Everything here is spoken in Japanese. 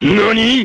何？